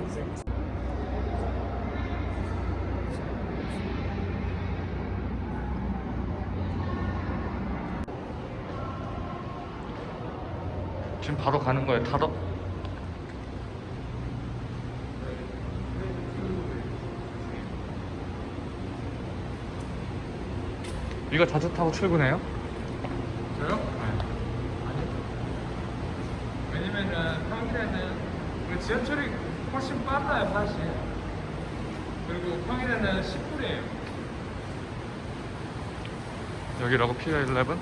인생. 지금 바로 가는 거예요. 타러? 이거 자주 타고 출근해요? 저요? 네. 아니요. 왜냐면은 평일에는 지하철이 훨씬 빨라요, 사실. 그리고 평일에는 10분이에요. 여기라고 피어 11?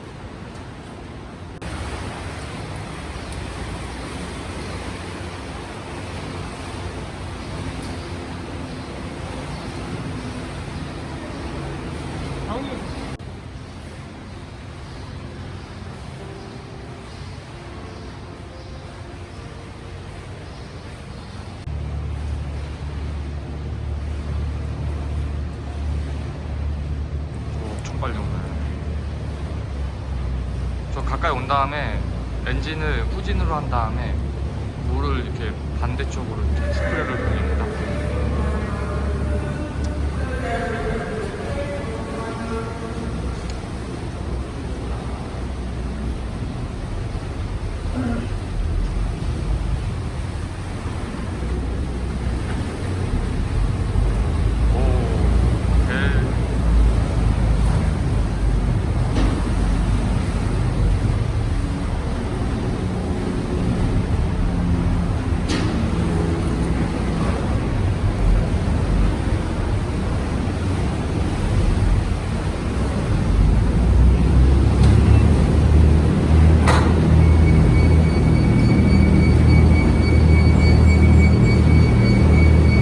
형이 엄청 빨리 오네. 저 가까이 온 다음에 엔진을 후진으로 한 다음에 물을 이렇게 반대쪽으로 이렇게 스프레이를 돌립니다. 오, 오케이.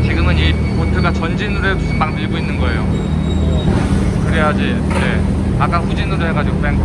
지금은 이 보트가 전진으로 해서 막 밀고 있는 거예요. 그래야지. 네. 아까 후진으로 해가지고 뺀 거.